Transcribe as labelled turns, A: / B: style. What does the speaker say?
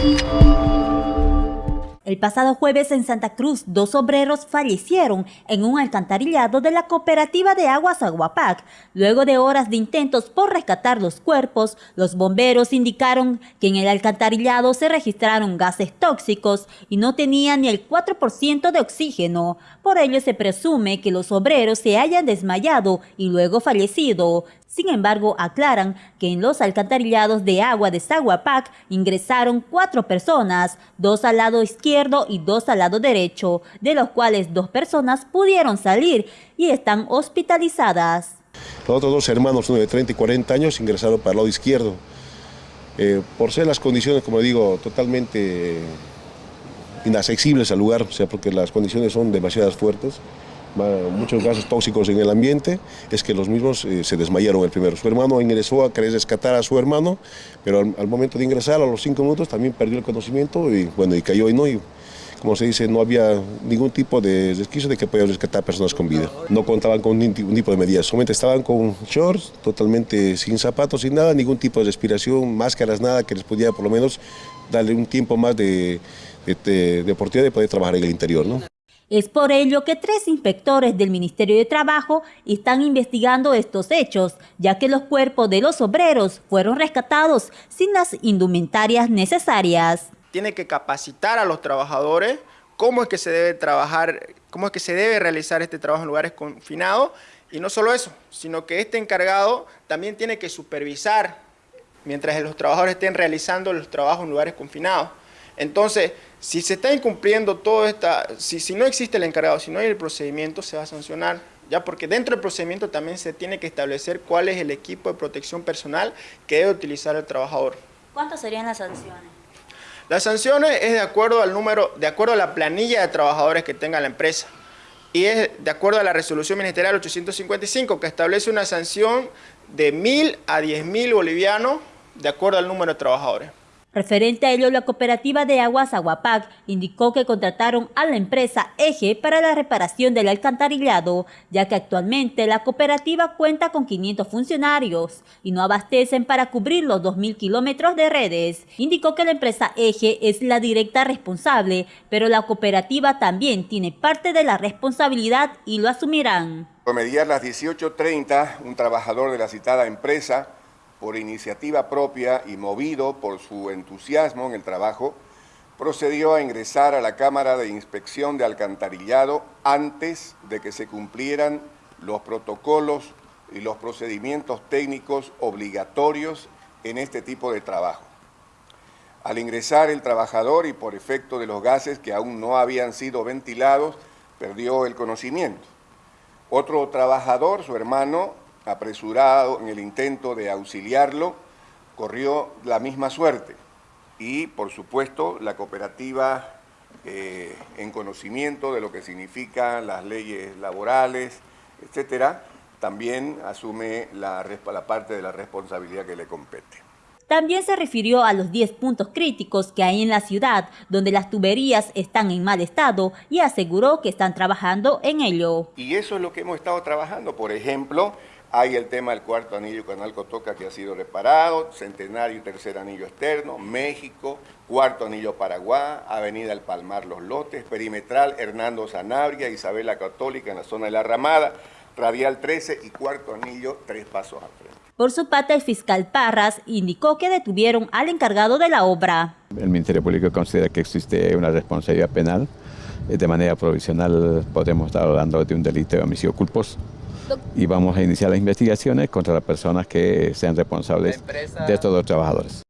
A: Thank you. El pasado jueves en Santa Cruz, dos obreros fallecieron en un alcantarillado de la cooperativa de aguas Aguapac. Luego de horas de intentos por rescatar los cuerpos, los bomberos indicaron que en el alcantarillado se registraron gases tóxicos y no tenían ni el 4% de oxígeno. Por ello se presume que los obreros se hayan desmayado y luego fallecido. Sin embargo, aclaran que en los alcantarillados de agua de Zaguapac ingresaron cuatro personas, dos al lado izquierdo y dos al lado derecho, de los cuales dos personas pudieron salir y están hospitalizadas.
B: Los otros dos hermanos, uno de 30 y 40 años, ingresaron para el lado izquierdo. Eh, por ser las condiciones, como digo, totalmente inaccesibles al lugar, o sea, porque las condiciones son demasiadas fuertes, muchos gases tóxicos en el ambiente, es que los mismos eh, se desmayaron el primero. Su hermano ingresó a querer rescatar a su hermano, pero al, momento de ingresar, a los cinco minutos, también perdió el conocimiento y, bueno, y cayó y no. Y, como se dice, no había ningún tipo de resquicio de que podía rescatar personas con vida. No contaban con ningún tipo de medidas, solamente estaban con shorts, totalmente sin zapatos, sin nada, ningún tipo de respiración, máscaras, nada que les pudiera por lo menos darle un tiempo más de, de, de oportunidad de poder trabajar en el interior. ¿no?
A: Es por ello que tres inspectores del Ministerio de Trabajo están investigando estos hechos, ya que los cuerpos de los obreros fueron rescatados sin las indumentarias necesarias.
C: Tiene que capacitar a los trabajadores cómo es que se debe trabajar, cómo es que se debe realizar este trabajo en lugares confinados, y no solo eso, sino que este encargado también tiene que supervisar mientras los trabajadores estén realizando los trabajos en lugares confinados. Entonces, si se está incumpliendo todo esta, si, si no existe el encargado, si no hay el procedimiento, se va a sancionar. Ya porque dentro del procedimiento también se tiene que establecer cuál es el equipo de protección personal que debe utilizar el trabajador.
A: ¿Cuántas serían las sanciones?
C: Las sanciones es de acuerdo al número, de acuerdo a la planilla de trabajadores que tenga la empresa. Y es de acuerdo a la resolución ministerial 855 que establece una sanción de mil a diez mil bolivianos de acuerdo al número de trabajadores.
A: Referente a ello, la cooperativa de aguas Aguapac indicó que contrataron a la empresa Eje para la reparación del alcantarillado, ya que actualmente la cooperativa cuenta con 500 funcionarios y no abastecen para cubrir los 2.000 kilómetros de redes. Indicó que la empresa Eje es la directa responsable, pero la cooperativa también tiene parte de la responsabilidad y lo asumirán.
D: Mediar las 18.30, un trabajador de la citada empresa por iniciativa propia y movido por su entusiasmo en el trabajo, procedió a ingresar a la Cámara de Inspección de Alcantarillado antes de que se cumplieran los protocolos y los procedimientos técnicos obligatorios en este tipo de trabajo. Al ingresar el trabajador y por efecto de los gases que aún no habían sido ventilados, perdió el conocimiento. Otro trabajador, su hermano, apresurado en el intento de auxiliarlo, corrió la misma suerte. Y, por supuesto, la cooperativa, eh, en conocimiento de lo que significan las leyes laborales, etcétera, también asume la, la parte de la responsabilidad que le compete.
A: También se refirió a los 10 puntos críticos que hay en la ciudad, donde las tuberías están en mal estado y aseguró que están trabajando en ello.
D: Y eso es lo que hemos estado trabajando, por ejemplo, hay el tema del cuarto anillo Canal Cotoca que ha sido reparado, centenario y tercer anillo externo, México, cuarto anillo Paraguay, Avenida El Palmar Los Lotes, perimetral Hernando Sanabria, Isabela Católica en la zona de la Ramada, radial 13 y cuarto anillo tres pasos al frente.
A: Por su parte, el fiscal Parras indicó que detuvieron al encargado de la obra.
E: El Ministerio Público considera que existe una responsabilidad penal. De manera provisional podemos estar hablando de un delito de homicidio culposo y vamos a iniciar las investigaciones contra las personas que sean responsables de estos dos trabajadores.